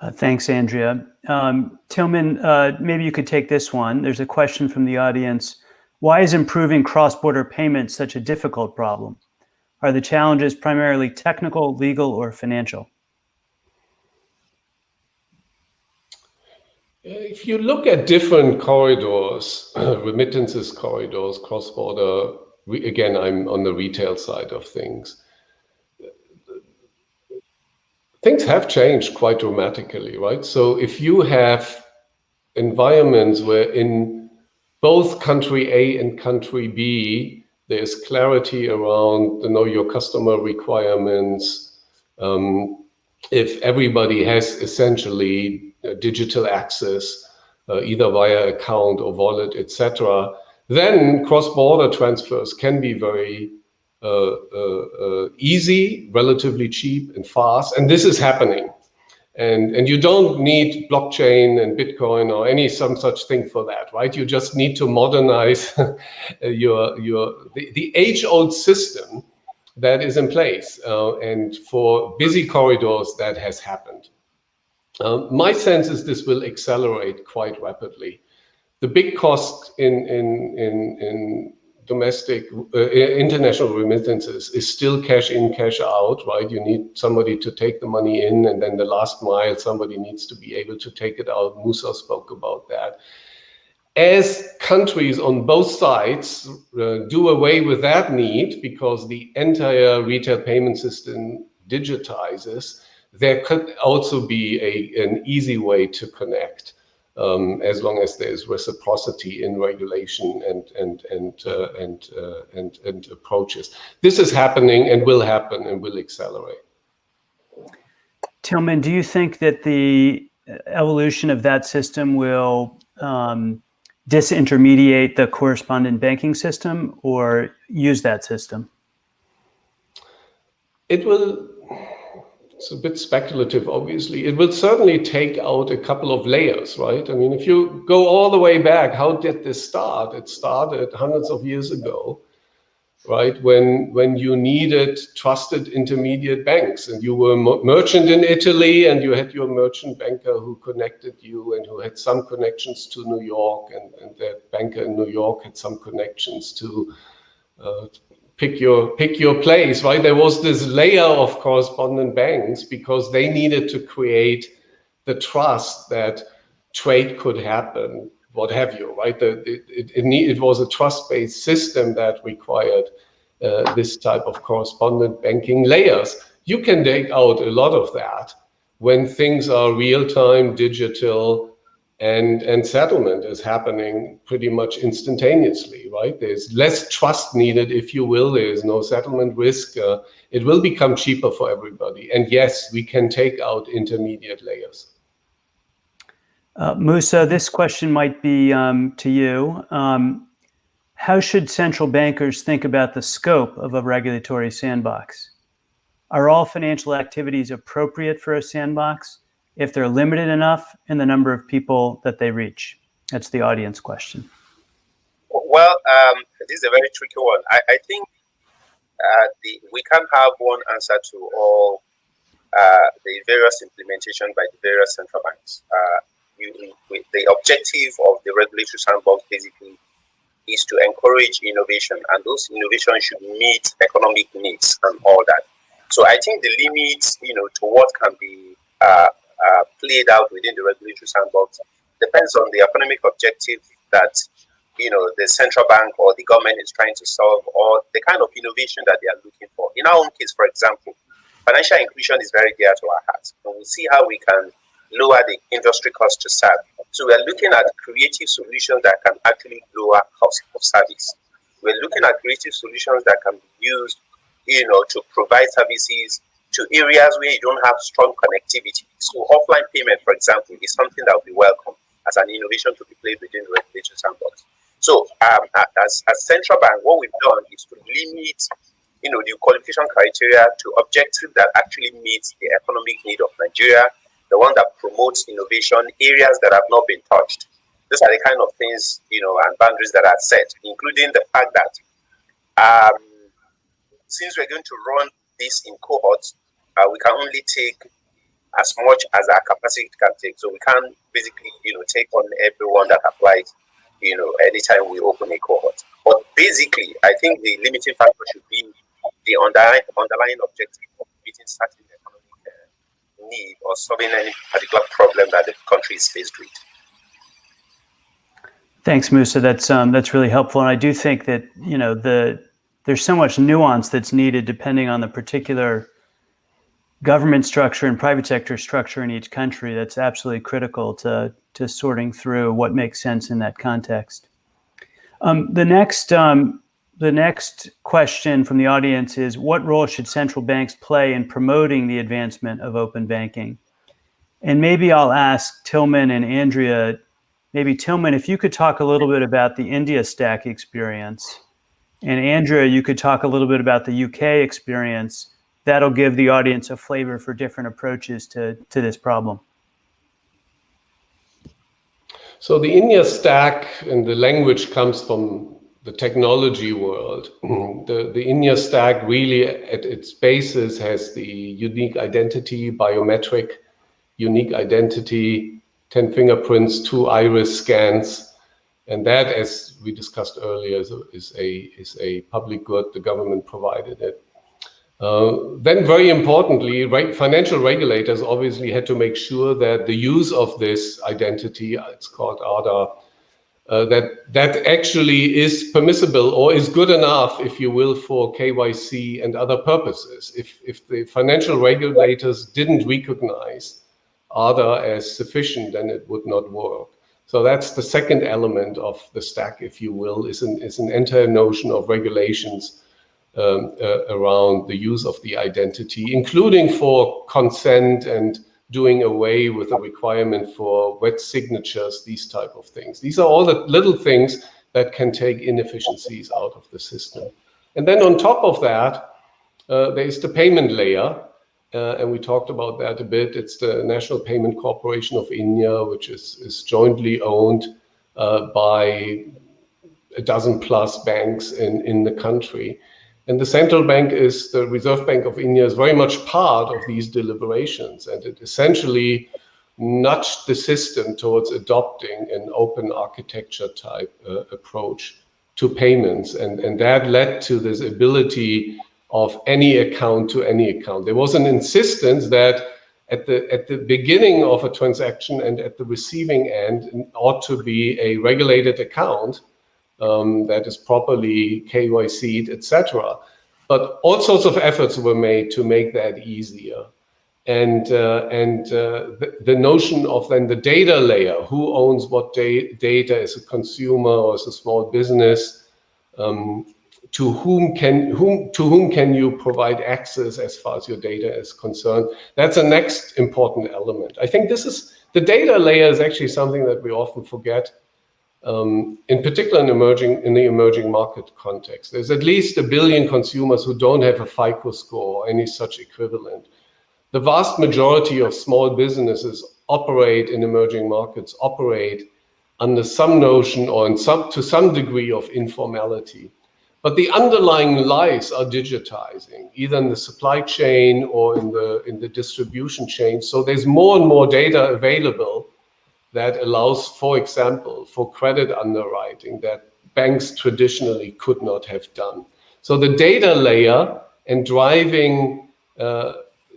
Uh, thanks andrea. Um, Tilman uh, maybe you could take this one. There's a question from the audience why is improving cross-border payments such a difficult problem are the challenges primarily technical legal or financial If you look at different corridors, remittances corridors, cross-border, again, I'm on the retail side of things. Things have changed quite dramatically, right? So if you have environments where in both country A and country B, there's clarity around the know your customer requirements, um, if everybody has essentially uh, digital access, uh, either via account or wallet, etc., then cross-border transfers can be very uh, uh, easy, relatively cheap and fast, and this is happening. And, and you don't need blockchain and Bitcoin or any some such thing for that, right? You just need to modernize your, your the, the age-old system that is in place. Uh, and for busy corridors, that has happened. Um, my sense is this will accelerate quite rapidly. The big cost in, in, in, in domestic, uh, international remittances is still cash in, cash out, right? You need somebody to take the money in and then the last mile, somebody needs to be able to take it out. Musa spoke about that. As countries on both sides uh, do away with that need because the entire retail payment system digitizes, there could also be a, an easy way to connect um, as long as there's reciprocity in regulation and and and uh, and, uh, and and approaches. This is happening and will happen and will accelerate. Tilman, do you think that the evolution of that system will um, disintermediate the correspondent banking system or use that system? It will it's a bit speculative, obviously. It will certainly take out a couple of layers, right? I mean, if you go all the way back, how did this start? It started hundreds of years ago, right? When when you needed trusted intermediate banks and you were a merchant in Italy and you had your merchant banker who connected you and who had some connections to New York and, and that banker in New York had some connections to uh, pick your pick your place, right? There was this layer of correspondent banks because they needed to create the trust that trade could happen, what have you, right? The, it, it, it, need, it was a trust-based system that required uh, this type of correspondent banking layers. You can take out a lot of that when things are real-time, digital, and and settlement is happening pretty much instantaneously right there's less trust needed if you will there is no settlement risk uh, it will become cheaper for everybody and yes we can take out intermediate layers uh, Musa, this question might be um, to you. Um, how should central bankers think about the scope of a regulatory sandbox? Are all financial activities appropriate for a sandbox? If they're limited enough in the number of people that they reach? That's the audience question. Well, um, this is a very tricky one. I, I think uh, the, we can't have one answer to all uh, the various implementation by the various central banks. Uh, you, the objective of the regulatory sandbox basically is to encourage innovation, and those innovations should meet economic needs and all that. So I think the limits, you know, to what can be uh, uh, played out within the regulatory sandbox depends on the economic objective that you know the central bank or the government is trying to solve, or the kind of innovation that they are looking for. In our own case, for example, financial inclusion is very dear to our hearts, and we see how we can lower the industry cost to serve. So we are looking at creative solutions that can actually lower cost of service. We're looking at creative solutions that can be used, you know, to provide services to areas where you don't have strong connectivity. So offline payment, for example, is something that will be welcome as an innovation to be played within the regulation sandbox. So um, as, as central bank, what we've done is to limit you know, the qualification criteria to objectives that actually meet the economic need of Nigeria, the one that promotes innovation, areas that have not been touched. These are the kind of things, you know, and boundaries that are set, including the fact that um, since we're going to run this in cohorts, uh, we can only take as much as our capacity can take. So we can't basically, you know, take on everyone that applies, you know, anytime we open a cohort. But basically, I think the limiting factor should be the underlying, underlying objective of meeting certain economic uh, need or solving any particular problem that the country is faced with. Thanks, Musa. That's um, that's really helpful, and I do think that you know the there's so much nuance that's needed depending on the particular government structure and private sector structure in each country. That's absolutely critical to to sorting through what makes sense in that context. Um, the next um, the next question from the audience is what role should central banks play in promoting the advancement of open banking? And maybe I'll ask Tilman and Andrea, maybe Tilman, if you could talk a little bit about the India stack experience. And Andrea, you could talk a little bit about the UK experience. That'll give the audience a flavor for different approaches to, to this problem. So the India stack and the language comes from the technology world. the, the India stack really at its basis has the unique identity, biometric, unique identity, 10 fingerprints, two iris scans. And that, as we discussed earlier, is a, is a, is a public good. The government provided it. Uh, then very importantly, right, financial regulators obviously had to make sure that the use of this identity, it's called Aadhaar, uh, that that actually is permissible or is good enough, if you will, for KYC and other purposes. If, if the financial regulators didn't recognize Aadhaar as sufficient, then it would not work. So that's the second element of the stack, if you will, is an, is an entire notion of regulations um, uh, around the use of the identity, including for consent and doing away with the requirement for wet signatures, these type of things. These are all the little things that can take inefficiencies out of the system. And then on top of that, uh, there is the payment layer. Uh, and we talked about that a bit. It's the National Payment Corporation of India, which is, is jointly owned uh, by a dozen plus banks in, in the country. And the central bank is, the Reserve Bank of India is very much part of these deliberations. And it essentially nudged the system towards adopting an open architecture type uh, approach to payments. And, and that led to this ability of any account to any account. There was an insistence that at the, at the beginning of a transaction and at the receiving end ought to be a regulated account um, that is properly KYC'd, etc. But all sorts of efforts were made to make that easier. And, uh, and uh, the, the, notion of then the data layer, who owns what da data as a consumer or as a small business, um, to whom can whom to whom can you provide access as far as your data is concerned that's the next important element i think this is the data layer is actually something that we often forget um, in particular in emerging in the emerging market context. There's at least a billion consumers who don't have a FICO score or any such equivalent. The vast majority of small businesses operate in emerging markets, operate under some notion or in some, to some degree of informality. but the underlying lies are digitizing, either in the supply chain or in the in the distribution chain. So there's more and more data available that allows, for example, for credit underwriting that banks traditionally could not have done. So the data layer and driving uh,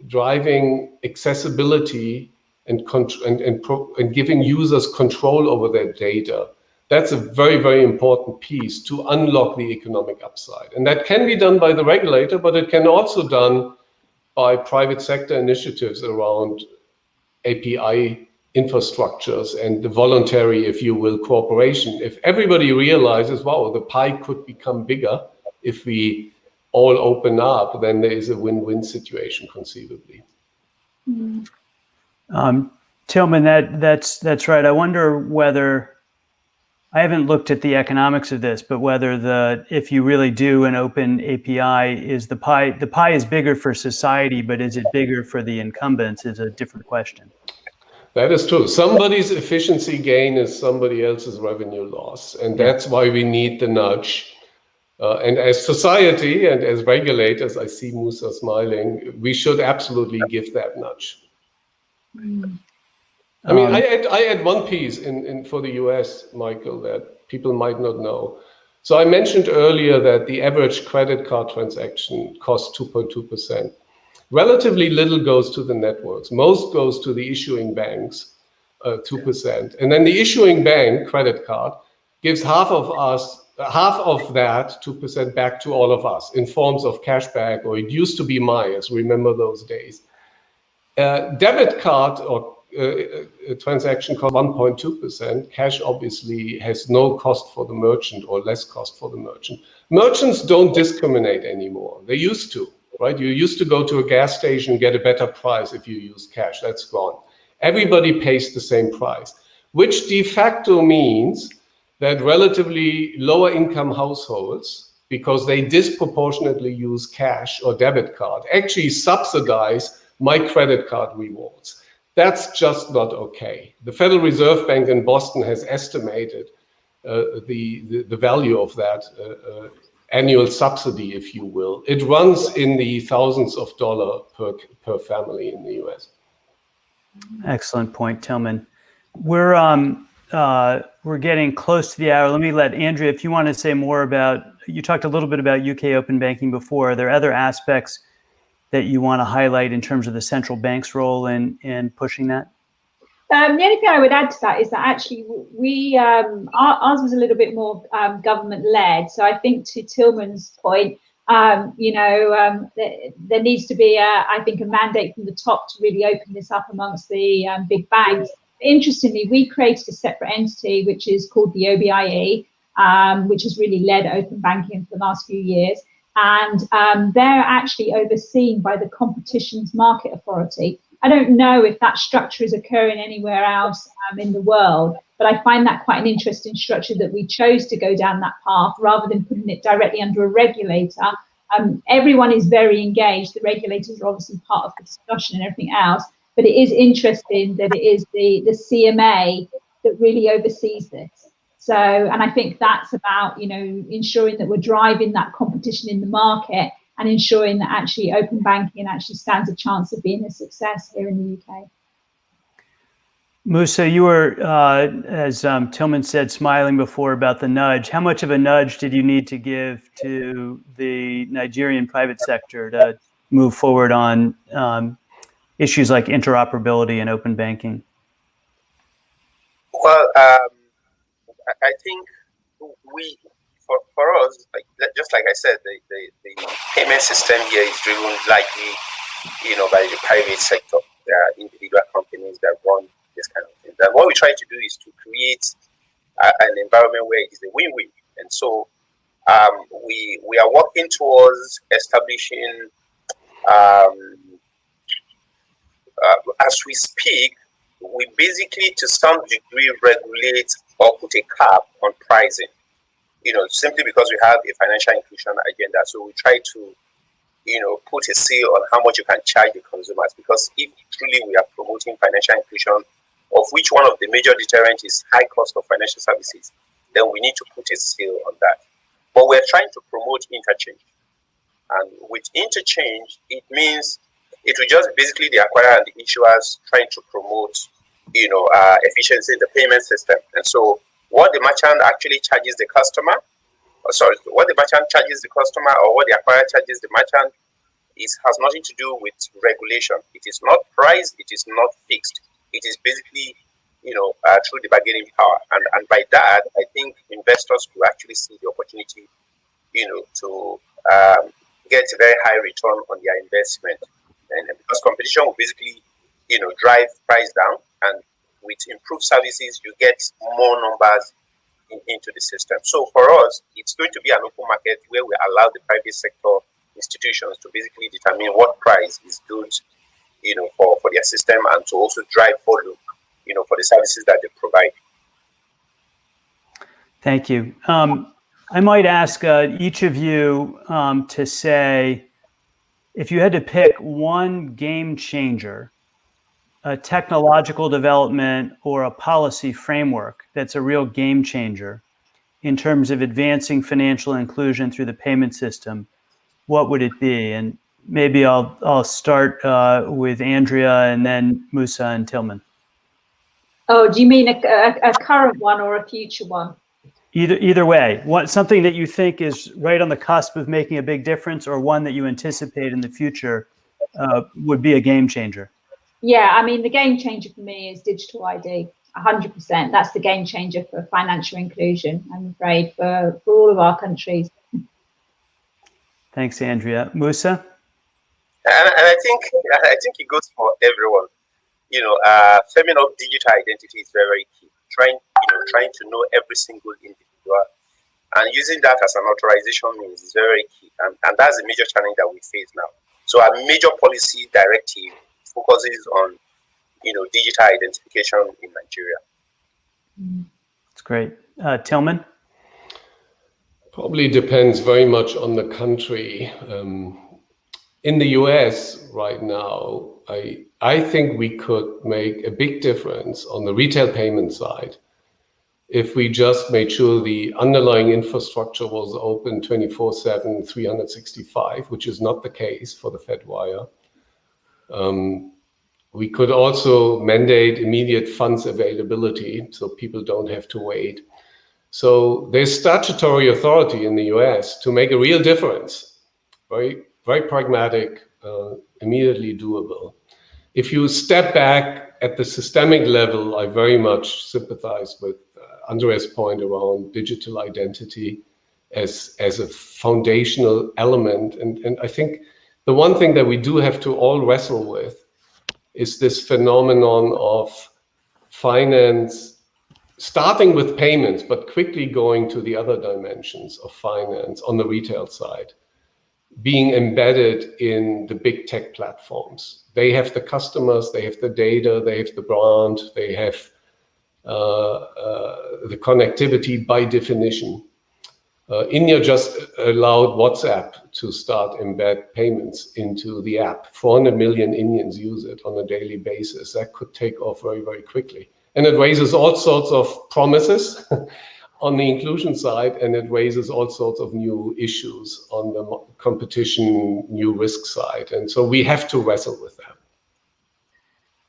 driving accessibility and, and, and, and giving users control over their data that's a very, very important piece to unlock the economic upside. And that can be done by the regulator, but it can also be done by private sector initiatives around API infrastructures and the voluntary, if you will, cooperation. If everybody realizes, wow, the pie could become bigger if we all open up, then there is a win-win situation conceivably. Um, Tilman, that that's that's right. I wonder whether I haven't looked at the economics of this, but whether the if you really do an open API, is the pie the pie is bigger for society, but is it bigger for the incumbents? Is a different question. That is true. Somebody's efficiency gain is somebody else's revenue loss, and that's why we need the nudge. Uh, and as society and as regulators, I see Musa smiling. We should absolutely give that nudge. Mm. I mean, um, I, add, I add one piece in, in for the US, Michael, that people might not know. So I mentioned earlier that the average credit card transaction costs 2.2%. Relatively little goes to the networks. Most goes to the issuing banks, uh, 2%. And then the issuing bank credit card gives half of us, half of that 2% back to all of us in forms of cashback, or it used to be Myers, remember those days. Uh, debit card or a transaction cost 1.2%. Cash obviously has no cost for the merchant or less cost for the merchant. Merchants don't discriminate anymore. They used to, right? You used to go to a gas station and get a better price if you use cash. That's gone. Everybody pays the same price, which de facto means that relatively lower income households, because they disproportionately use cash or debit card, actually subsidize my credit card rewards. That's just not okay. The Federal Reserve Bank in Boston has estimated uh, the, the, the, value of that uh, uh, annual subsidy, if you will. It runs in the thousands of dollars per, per family in the US. Excellent point, Tilman. We're, um, uh, we're getting close to the hour. Let me let Andrea, if you want to say more about, you talked a little bit about UK open banking before. Are there other aspects that you want to highlight in terms of the central bank's role in, in pushing that? Um, the only thing I would add to that is that actually we um, ours was a little bit more um, government led. So I think to Tilman's point, um, you know, um, there, there, needs to be, a, I think, a mandate from the top to really open this up amongst the um, big banks. Interestingly, we created a separate entity which is called the OBIE, which has really led open banking for the last few years and they're actually overseen by the Competitions Market Authority. I don't know if that structure is occurring anywhere else um, in the world, but I find that quite an interesting structure that we chose to go down that path rather than putting it directly under a regulator. Um, everyone is very engaged. The regulators are obviously part of the discussion and everything else, but it is interesting that it is the, the CMA that really oversees this. So, and I think that's about, you know, ensuring that we're driving that competition in the market and ensuring that actually open banking actually stands a chance of being a success here in the UK. Musa, you were, uh, as um, Tilman said, smiling before about the nudge. How much of a nudge did you need to give to the Nigerian private sector to move forward on um, issues like interoperability and open banking? Well, um, I think we, for, for us, like, just like I said, the, the, the payment system here is driven likely, you know, by the private sector. There are individual companies that run this kind of thing. And what we try to do is to create a, an environment where it is a win-win. And so um, we we are working towards establishing, um, uh, as we speak, we basically to some degree regulate or put a cap on pricing. You know, simply because we have a financial inclusion agenda. So we try to, you know, put a seal on how much you can charge the consumers. Because if truly we are promoting financial inclusion, of which one of the major deterrents is high cost of financial services, then we need to put a seal on that. but we're trying to promote interchange. And with interchange, it means it will just basically the acquirer and the issuers trying to promote, you know, uh, efficiency in the payment system. And so, what the merchant actually charges the customer, or sorry, what the merchant charges the customer, or what the acquirer charges the merchant, is has nothing to do with regulation. It is not price. It is not fixed. It is basically, you know, uh, through the bargaining power. And and by that, I think investors will actually see the opportunity, you know, to um, get a very high return on their investment and because competition will basically, you know, drive price down, and with improved services, you get more numbers in, into the system. So for us, it's going to be an open market where we allow the private sector institutions to basically determine what price is good, you know, for, for their system and to also drive volume, you know, for the services that they provide. Thank you. Um, I might ask uh, each of you um, to say if you had to pick one game changer, a technological development or a policy framework that's a real game changer in terms of advancing financial inclusion through the payment system, what would it be? And maybe I'll I'll start uh, with Andrea and then Musa and Tilman. Oh, do you mean a, a, a current one or a future one? Either either way, what something that you think is right on the cusp of making a big difference, or one that you anticipate in the future uh, would be a game changer. Yeah, I mean the game changer for me is digital ID. 100%. That's the game changer for financial inclusion. I'm afraid for, for all of our countries. Thanks, Andrea. Musa. And, and I think I think it goes for everyone. You know, uh, firming up digital identity is very, very key. Trying, you know, trying to know every single individual and using that as an authorization means is very key. And, and that's the major challenge that we face now. So a major policy directive focuses on, you know, digital identification in Nigeria. That's great. Uh, Tilman? Probably depends very much on the country. Um, in the US right now, I, I think we could make a big difference on the retail payment side if we just made sure the underlying infrastructure was open 24/7, 365, which is not the case for the Fedwire. Um, we could also mandate immediate funds availability so people don't have to wait. So there's statutory authority in the US to make a real difference. Very, very pragmatic, uh, immediately doable. If you step back at the systemic level, I very much sympathize with Andrea's point around digital identity as as a foundational element. And, and I think the one thing that we do have to all wrestle with is this phenomenon of finance starting with payments, but quickly going to the other dimensions of finance on the retail side, being embedded in the big tech platforms. They have the customers, they have the data, they have the brand, they have uh, uh, the connectivity by definition. Uh, India just allowed WhatsApp to start embed payments into the app. 400 million Indians use it on a daily basis. That could take off very, very quickly. And it raises all sorts of promises on the inclusion side, and it raises all sorts of new issues on the competition, new risk side. And so we have to wrestle with that.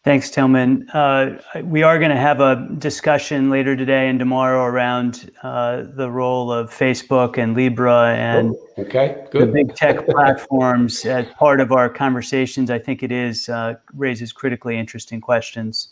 Thanks, Tilman. Uh, we are going to have a discussion later today and tomorrow around uh, the role of Facebook and Libra and oh, okay, good. the big tech platforms as part of our conversations. I think it is uh, raises critically interesting questions.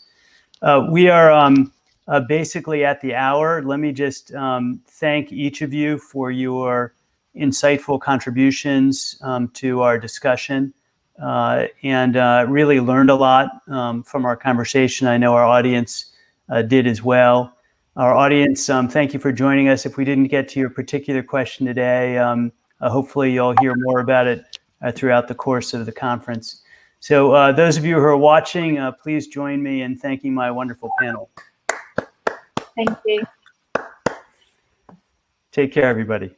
Uh, we are um, uh, basically at the hour. Let me just um, thank each of you for your insightful contributions um, to our discussion and uh, really learned a lot um, from our conversation. I know our audience uh, did as well. Our audience, um, thank you for joining us. If we didn't get to your particular question today, um, uh, hopefully you'll hear more about it uh, throughout the course of the conference. So uh, those of you who are watching, please join me in thanking my wonderful panel. Thank you. Take care, everybody.